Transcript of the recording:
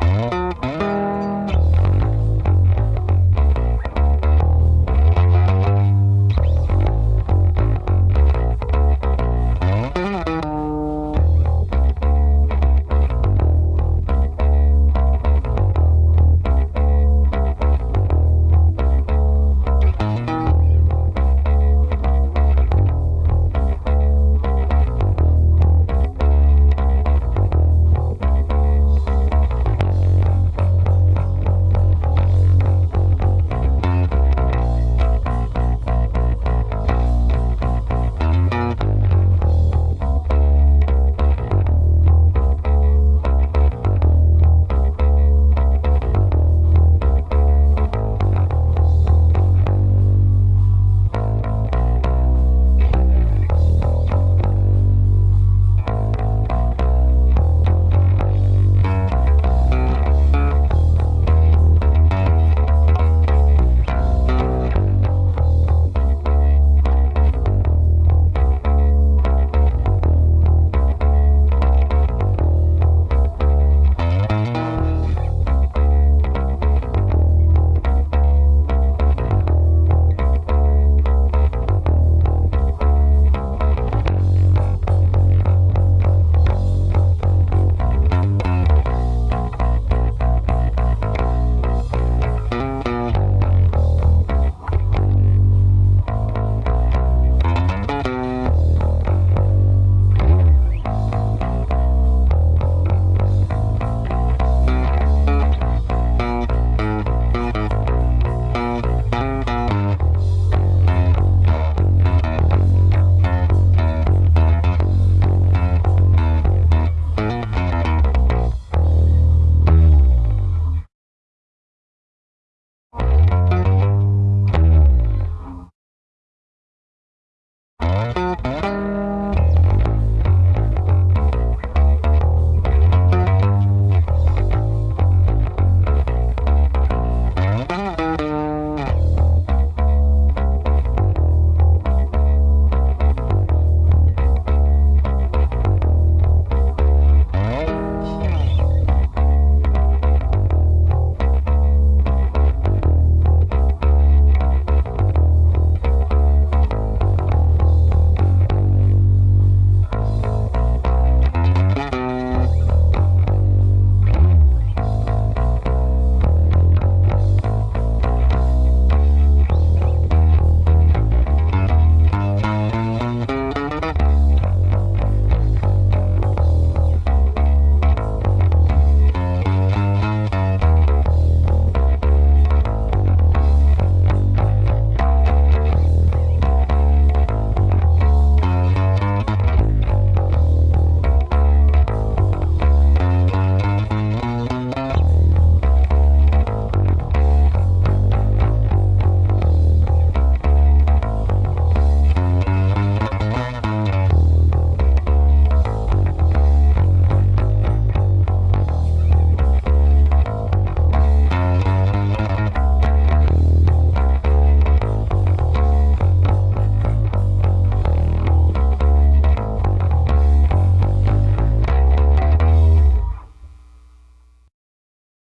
Oh.